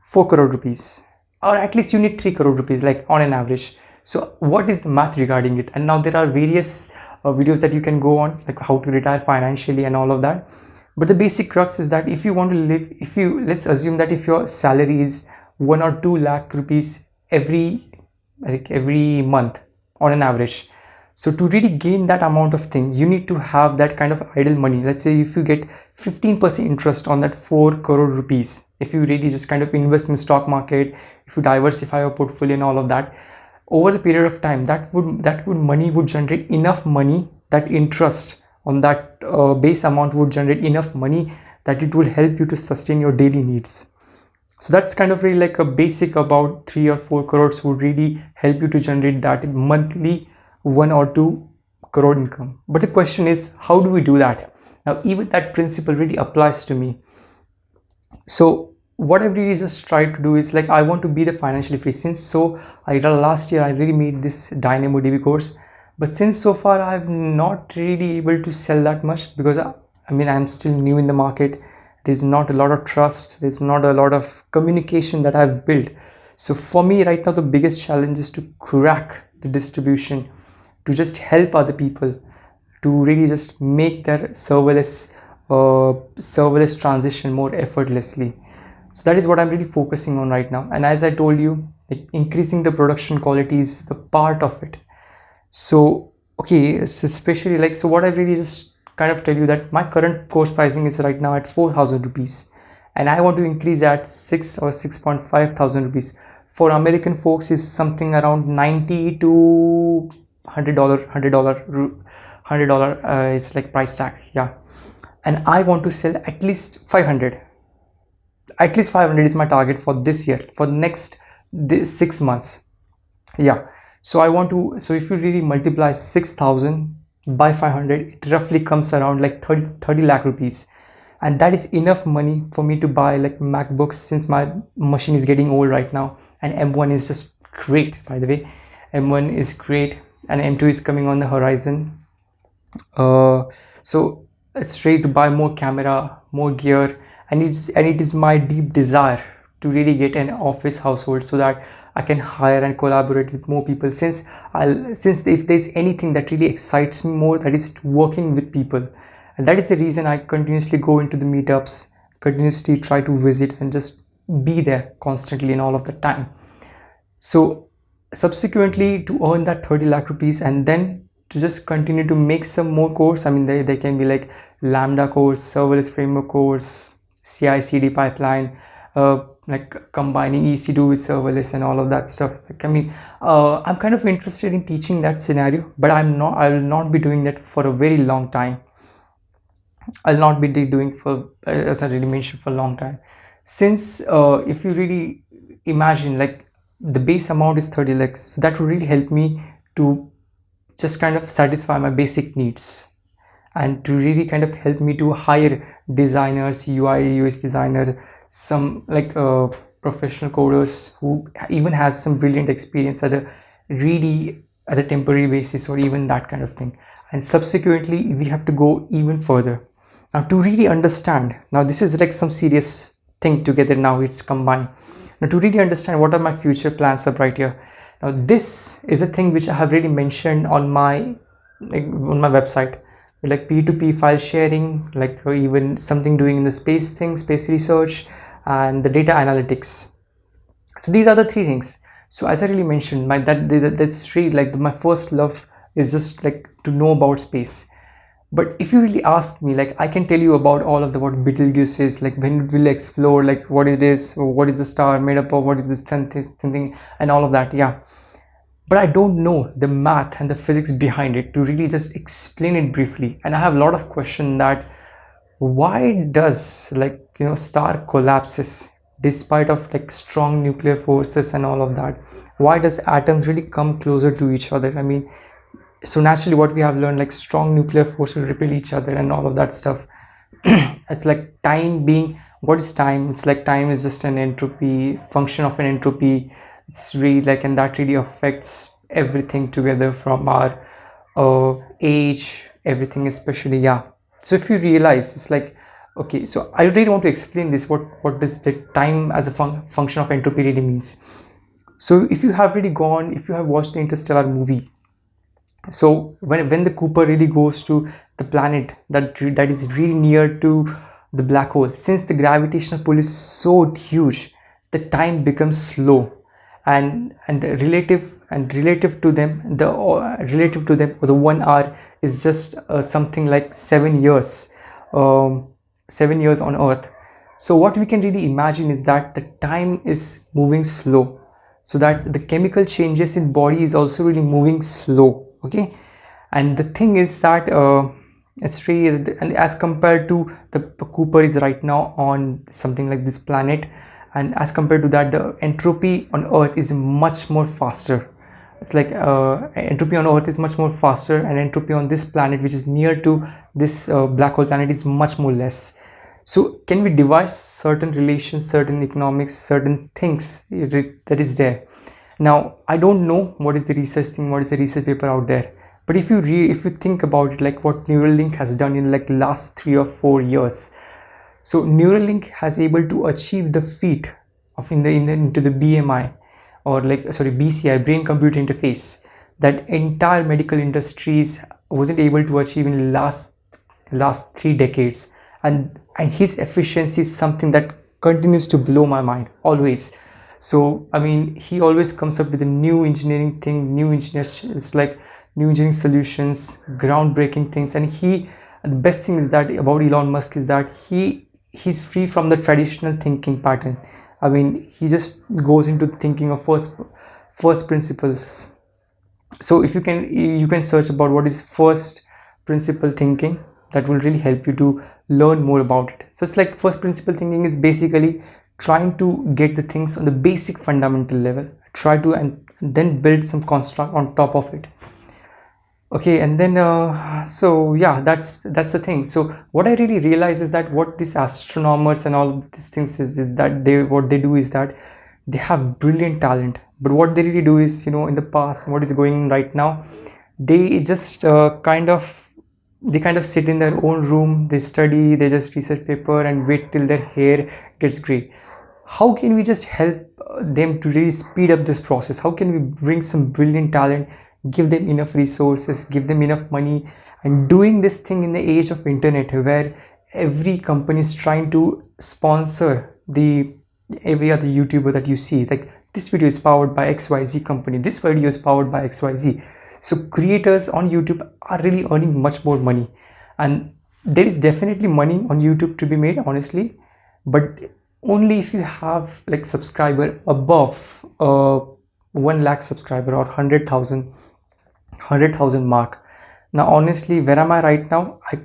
Speaker 1: 4 crore rupees. Or at least you need 3 crore rupees like on an average so what is the math regarding it? And now there are various uh, videos that you can go on like how to retire financially and all of that. But the basic crux is that if you want to live if you let's assume that if your salary is 1 or 2 lakh rupees every like every month on an average so to really gain that amount of thing you need to have that kind of idle money. Let's say if you get 15% interest on that 4 crore rupees if you really just kind of invest in stock market if you diversify your portfolio and all of that over the period of time that would that would money would generate enough money that interest on that uh, base amount would generate enough money that it will help you to sustain your daily needs. So that's kind of really like a basic about three or four crores would really help you to generate that monthly one or two crore income. But the question is how do we do that? Now even that principle really applies to me. So what I really just tried to do is like I want to be the financially free. Since so I last year I really made this DynamoDB course. But since so far I've not really able to sell that much because I, I mean I'm still new in the market. There's not a lot of trust. There's not a lot of communication that I've built. So for me right now the biggest challenge is to crack the distribution to just help other people to really just make their serverless uh, serverless transition more effortlessly so that is what i'm really focusing on right now. And as i told you increasing the production quality is the part of it. So okay especially like so what i really just kind of tell you that my current course pricing is right now at 4000 rupees. And i want to increase at 6 or 6.5 thousand rupees. For american folks is something around 90 to hundred dollar hundred dollar hundred dollar uh, is like price tag yeah. And i want to sell at least 500 at least 500 is my target for this year for the next this six months. Yeah. So i want to so if you really multiply 6000 by 500 it roughly comes around like 30 30 lakh rupees. And that is enough money for me to buy like macbooks since my machine is getting old right now. And m1 is just great by the way. M1 is great and m2 is coming on the horizon. Uh, so it's ready to buy more camera more gear and it's and it is my deep desire to really get an office household so that I can hire and collaborate with more people since I'll since if there's anything that really excites me more that is working with people. And that is the reason I continuously go into the meetups continuously try to visit and just be there constantly and all of the time. So subsequently to earn that 30 lakh rupees and then to just continue to make some more course i mean they, they can be like lambda course serverless framework course ci cd pipeline uh, like combining ec2 with serverless and all of that stuff. Like, i mean uh, i'm kind of interested in teaching that scenario but i'm not i will not be doing that for a very long time. I'll not be doing for as i really mentioned for a long time. Since uh, if you really imagine like the base amount is 30 lakhs so that would really help me to just kind of satisfy my basic needs and to really kind of help me to hire designers ui ux designer some like uh, professional coders who even has some brilliant experience at a really at a temporary basis or even that kind of thing. And subsequently we have to go even further. Now to really understand now this is like some serious thing together now it's combined. Now to really understand what are my future plans up right here now this is a thing which i have really mentioned on my like on my website like p2p file sharing like uh, even something doing in the space thing space research and the data analytics. So these are the three things. So as i really mentioned my that, that that's really like my first love is just like to know about space. But if you really ask me like i can tell you about all of the what betelgeuse is like when it will explore like what it is what is the star made up of what is this thin, thin thing and all of that yeah but i don't know the math and the physics behind it to really just explain it briefly. And i have a lot of question that why does like you know star collapses despite of like strong nuclear forces and all of that why does atoms really come closer to each other? I mean so naturally what we have learned like strong nuclear force will repel each other and all of that stuff. It's like time being what is time? It's like time is just an entropy function of an entropy it's really like and that really affects everything together from our uh, age everything especially yeah. So if you realize it's like okay so i really want to explain this what what does the time as a fun function of entropy really means. So if you have really gone if you have watched the interstellar movie so when, when the cooper really goes to the planet that that is really near to the black hole since the gravitational pull is so huge the time becomes slow and and relative and relative to them the uh, relative to them the one hour is just uh, something like seven years um, seven years on earth. So what we can really imagine is that the time is moving slow. So that the chemical changes in body is also really moving slow okay? And the thing is that uh, it's really and as compared to the cooper is right now on something like this planet and as compared to that the entropy on earth is much more faster. It's like uh, entropy on earth is much more faster and entropy on this planet which is near to this uh, black hole planet is much more less. So can we devise certain relations certain economics certain things that is there? Now i don't know what is the research thing what is the research paper out there. But if you re if you think about it like what neuralink has done in like last three or four years so neuralink has able to achieve the feat of in the, in the into the bmi or like sorry bci brain computer interface that entire medical industries wasn't able to achieve in last last three decades. And and his efficiency is something that continues to blow my mind always. So i mean he always comes up with a new engineering thing new engineers it's like new engineering solutions groundbreaking things. And he the best thing is that about elon musk is that he he's free from the traditional thinking pattern. I mean he just goes into thinking of first first principles. So if you can you can search about what is first principle thinking that will really help you to learn more about it. So it's like first principle thinking is basically trying to get the things on the basic fundamental level. Try to and then build some construct on top of it okay and then uh, so yeah that's that's the thing. So what i really realize is that what these astronomers and all these things is, is that they what they do is that they have brilliant talent. But what they really do is you know in the past what is going right now they just uh, kind of they kind of sit in their own room they study they just research paper and wait till their hair gets gray. How can we just help uh, them to really speed up this process? How can we bring some brilliant talent give them enough resources give them enough money. And doing this thing in the age of internet where every company is trying to sponsor the every other youtuber that you see like this video is powered by xyz company this video is powered by xyz so creators on youtube are really earning much more money. And there is definitely money on youtube to be made honestly. But only if you have like subscriber above uh 1 lakh subscriber or 100,000 100,000 mark. Now honestly where am i right now? I,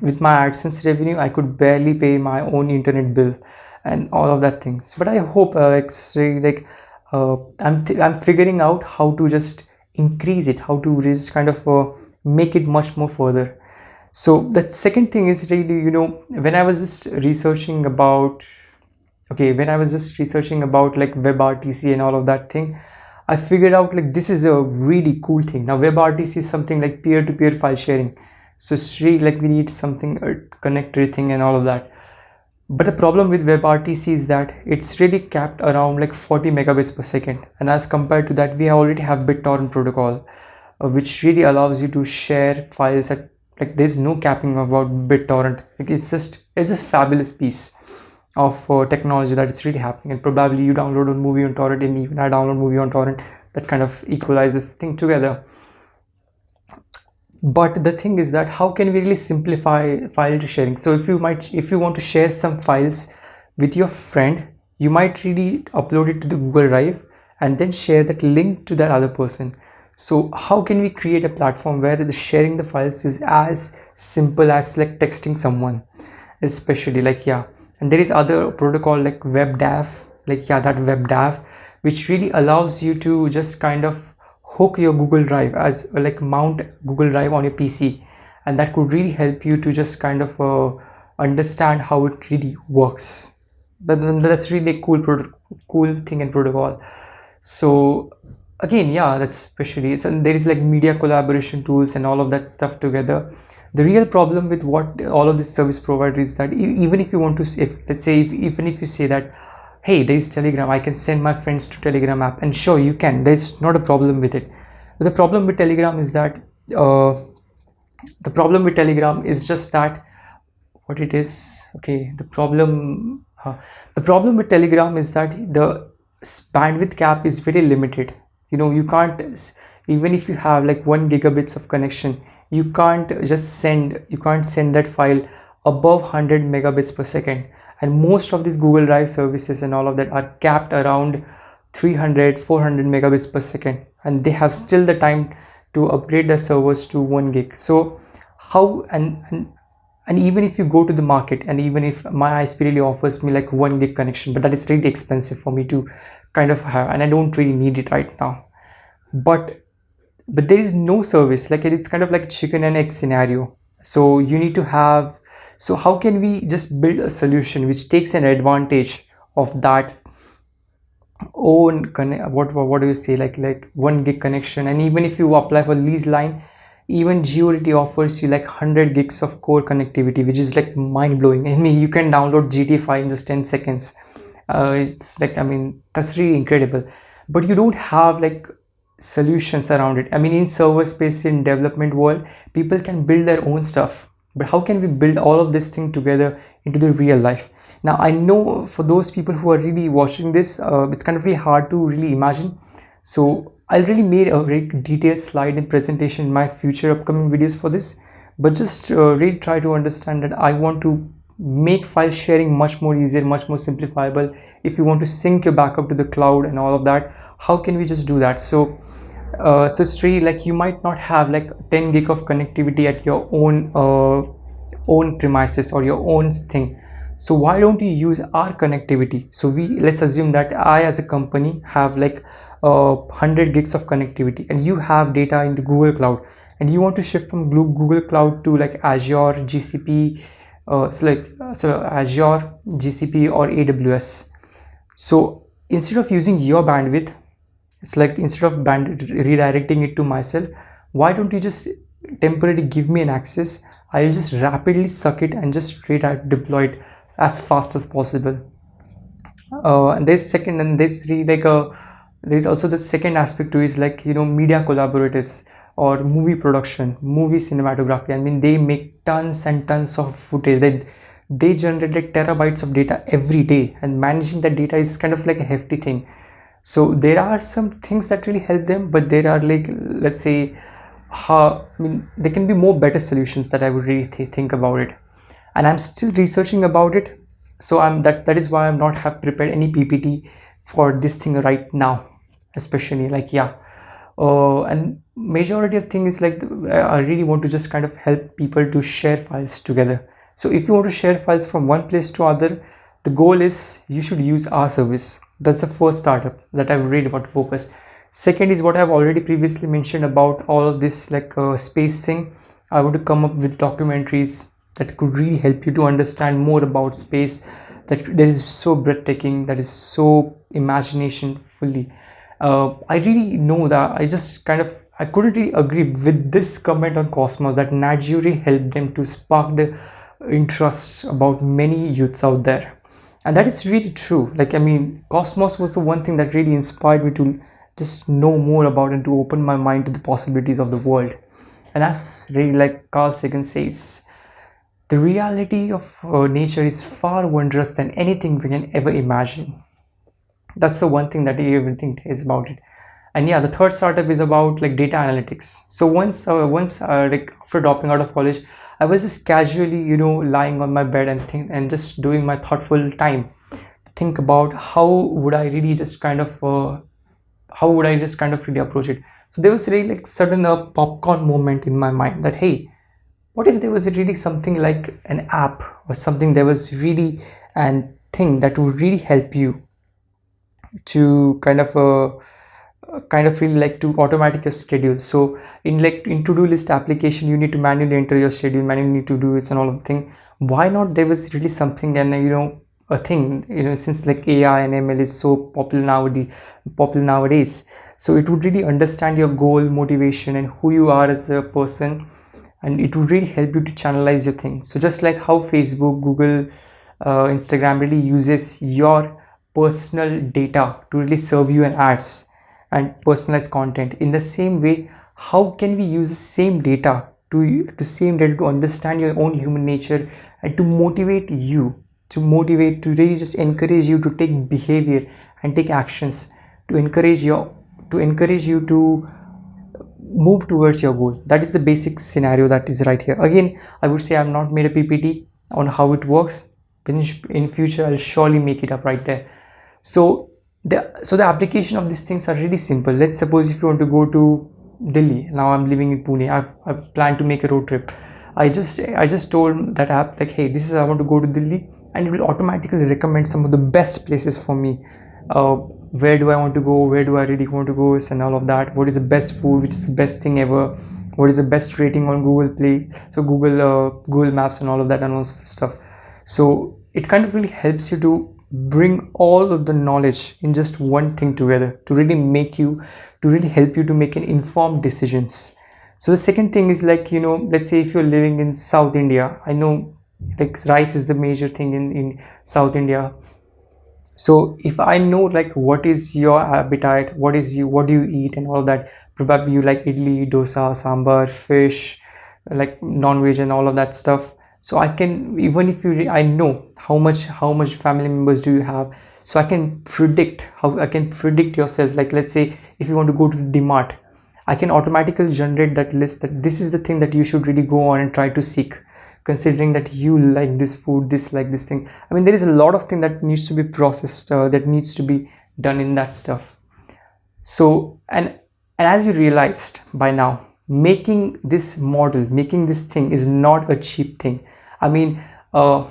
Speaker 1: with my adsense revenue i could barely pay my own internet bill and all of that things but i hope uh, like like uh, i'm i'm figuring out how to just increase it how to just kind of uh, make it much more further. So the second thing is really you know when i was just researching about okay when i was just researching about like WebRTC and all of that thing i figured out like this is a really cool thing. Now WebRTC is something like peer-to-peer -peer file sharing. So it's really like we need something a connected thing and all of that. But the problem with WebRTC is that it's really capped around like 40 megabits per second. And as compared to that we already have BitTorrent protocol uh, which really allows you to share files at like there's no capping about BitTorrent. Like it's just it's just fabulous piece of uh, technology that is really happening. And probably you download a movie on torrent and even i download movie on torrent. That kind of equalizes thing together. But the thing is that how can we really simplify file sharing? So if you might if you want to share some files with your friend you might really upload it to the google drive and then share that link to that other person. So how can we create a platform where the sharing the files is as simple as like texting someone especially like yeah and there is other protocol like webdav like yeah that webdav which really allows you to just kind of hook your google drive as like mount google drive on your pc and that could really help you to just kind of uh, understand how it really works. That's really a cool cool thing and protocol. So again yeah that's especially it's and there is like media collaboration tools and all of that stuff together the real problem with what all of these service providers is that even if you want to if let's say if, even if you say that hey there is telegram i can send my friends to telegram app and sure you can there's not a problem with it. But the problem with telegram is that uh, the problem with telegram is just that what it is okay the problem uh, the problem with telegram is that the bandwidth cap is very limited. You know you can't even if you have like one gigabits of connection you can't just send you can't send that file above 100 megabits per second. And most of these google drive services and all of that are capped around 300 400 megabits per second. And they have still the time to upgrade the servers to 1 gig. So how and, and and even if you go to the market and even if my ISP really offers me like 1 gig connection but that is really expensive for me to kind of have and I don't really need it right now. But but there is no service. Like it's kind of like chicken and egg scenario. So you need to have so how can we just build a solution which takes an advantage of that own what what do you say? Like like one gig connection. And even if you apply for lease line even Jio offers you like 100 gigs of core connectivity which is like mind-blowing. I mean you can download GTA in just 10 seconds. Uh, it's like I mean that's really incredible. But you don't have like solutions around it. I mean in server space in development world people can build their own stuff. But how can we build all of this thing together into the real life? Now i know for those people who are really watching this uh, it's kind of really hard to really imagine. So i really made a very detailed slide and presentation in my future upcoming videos for this. But just uh, really try to understand that i want to make file sharing much more easier much more simplifiable. If you want to sync your backup to the cloud and all of that how can we just do that? So uh, so Sri like you might not have like 10 gig of connectivity at your own uh, own premises or your own thing. So why don't you use our connectivity? So we let's assume that I as a company have like uh, 100 gigs of connectivity and you have data in the Google Cloud and you want to shift from Google Cloud to like Azure GCP uh, so like uh, so Azure GCP or AWS so instead of using your bandwidth like instead of band redirecting it to myself why don't you just temporarily give me an access? I'll just rapidly suck it and just straight out deploy it as fast as possible. Uh, and there's second and there's three like uh, there's also the second aspect to is like you know media collaborators or movie production movie cinematography i mean they make tons and tons of footage. They they generate like terabytes of data every day and managing that data is kind of like a hefty thing. So there are some things that really help them but there are like let's say how i mean there can be more better solutions that i would really th think about it. And i'm still researching about it so i'm that that is why i'm not have prepared any ppt for this thing right now especially like yeah uh, and majority of thing is like i really want to just kind of help people to share files together. So if you want to share files from one place to other the goal is you should use our service. That's the first startup that i really want to focus. Second is what i've already previously mentioned about all of this like uh, space thing. I want to come up with documentaries that could really help you to understand more about space. That that is so breathtaking that is so imagination fully uh, i really know that. I just kind of i couldn't really agree with this comment on cosmos that nat helped them to spark the interest about many youths out there. And that is really true. Like i mean cosmos was the one thing that really inspired me to just know more about and to open my mind to the possibilities of the world. And as really like carl sagan says the reality of uh, nature is far wondrous than anything we can ever imagine that's the one thing that everything is about it. And yeah the third startup is about like data analytics. So once uh, once uh, like after dropping out of college i was just casually you know lying on my bed and think and just doing my thoughtful time think about how would i really just kind of uh, how would i just kind of really approach it. So there was really like sudden a popcorn moment in my mind that hey what if there was really something like an app or something there was really an thing that would really help you to kind of uh, kind of feel like to automatic your schedule. So in like in to-do list application you need to manually enter your schedule manually need to do this and all of the thing. Why not there was really something and you know a thing you know since like ai and ml is so popular nowadays popular nowadays. So it would really understand your goal motivation and who you are as a person and it would really help you to channelize your thing. So just like how facebook google uh, instagram really uses your personal data to really serve you an ads and personalized content. In the same way how can we use the same data to to same data to understand your own human nature and to motivate you to motivate to really just encourage you to take behavior and take actions to encourage your to encourage you to move towards your goal. That is the basic scenario that is right here. Again i would say i've not made a ppt on how it works. In, in future i'll surely make it up right there so the so the application of these things are really simple. Let's suppose if you want to go to delhi now i'm living in pune i've, I've planned to make a road trip. I just i just told that app like hey this is i want to go to delhi and it will automatically recommend some of the best places for me. Uh, where do i want to go? Where do i really want to go? And all of that. What is the best food? Which is the best thing ever? What is the best rating on google play? So google uh, google maps and all of that and all stuff. So it kind of really helps you to bring all of the knowledge in just one thing together to really make you to really help you to make an informed decisions. So the second thing is like you know let's say if you're living in south india i know like rice is the major thing in in south india. So if i know like what is your appetite what is you what do you eat and all that probably you like idli dosa sambar fish like non-veg and all of that stuff so i can even if you i know how much how much family members do you have so i can predict how i can predict yourself. Like let's say if you want to go to dmart i can automatically generate that list that this is the thing that you should really go on and try to seek considering that you like this food this like this thing. I mean there is a lot of thing that needs to be processed uh, that needs to be done in that stuff. So and and as you realized by now making this model making this thing is not a cheap thing. I mean uh,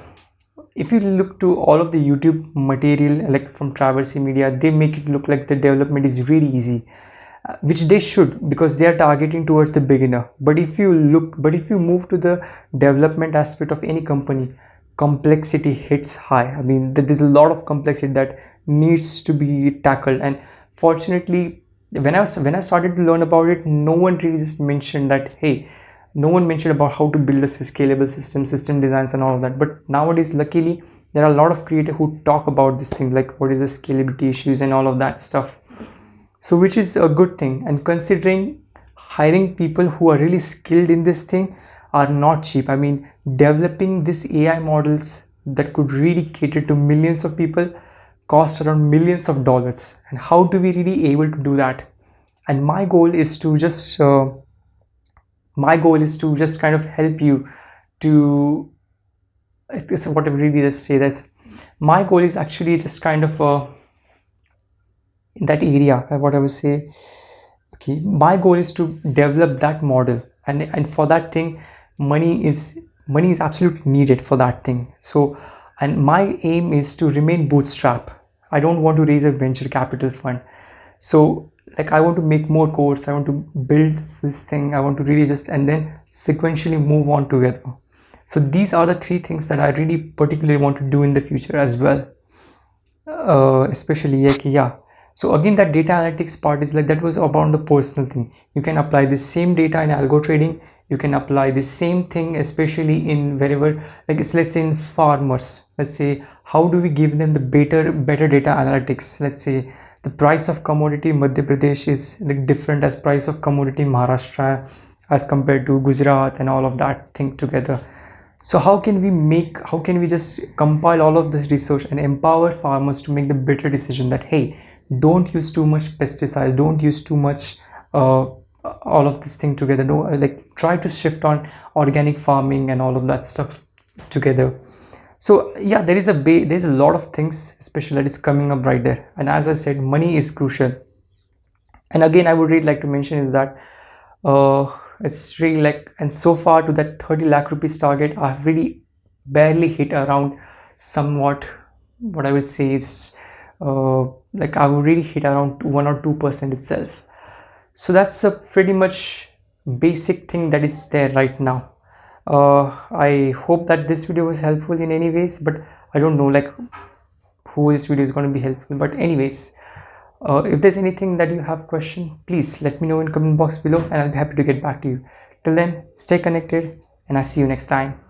Speaker 1: if you look to all of the youtube material like from traversy media they make it look like the development is really easy uh, which they should because they are targeting towards the beginner. But if you look but if you move to the development aspect of any company complexity hits high. I mean there's a lot of complexity that needs to be tackled. And fortunately when i was when i started to learn about it no one really just mentioned that hey no one mentioned about how to build a scalable system system designs and all of that. But nowadays luckily there are a lot of creators who talk about this thing like what is the scalability issues and all of that stuff. So which is a good thing. And considering hiring people who are really skilled in this thing are not cheap. I mean developing this ai models that could really cater to millions of people cost around millions of dollars. And how do we really able to do that? And my goal is to just uh, my goal is to just kind of help you to this is what I really just say this. My goal is actually just kind of uh, in that area uh, what i would say. Okay my goal is to develop that model. And and for that thing money is money is absolutely needed for that thing. So and my aim is to remain bootstrap i don't want to raise a venture capital fund. So like i want to make more course. I want to build this thing. I want to really just and then sequentially move on together. So these are the three things that i really particularly want to do in the future as well. Uh, especially like yeah. So again that data analytics part is like that was about the personal thing. You can apply the same data in algo trading you can apply the same thing especially in wherever like let's say in farmers. Let's say how do we give them the better better data analytics? Let's say the price of commodity madhya pradesh is like different as price of commodity maharashtra as compared to gujarat and all of that thing together. So how can we make how can we just compile all of this research and empower farmers to make the better decision that hey don't use too much pesticide don't use too much uh, all of this thing together. No like try to shift on organic farming and all of that stuff together. So yeah there is a there's a lot of things especially that is coming up right there. And as i said money is crucial. And again i would really like to mention is that uh it's really like and so far to that 30 lakh rupees target i've really barely hit around somewhat what i would say is uh like i would really hit around one or two percent itself so that's a pretty much basic thing that is there right now. Uh, i hope that this video was helpful in any ways but i don't know like who this video is going to be helpful. But anyways uh, if there's anything that you have question please let me know in comment box below and i'll be happy to get back to you. Till then stay connected and i'll see you next time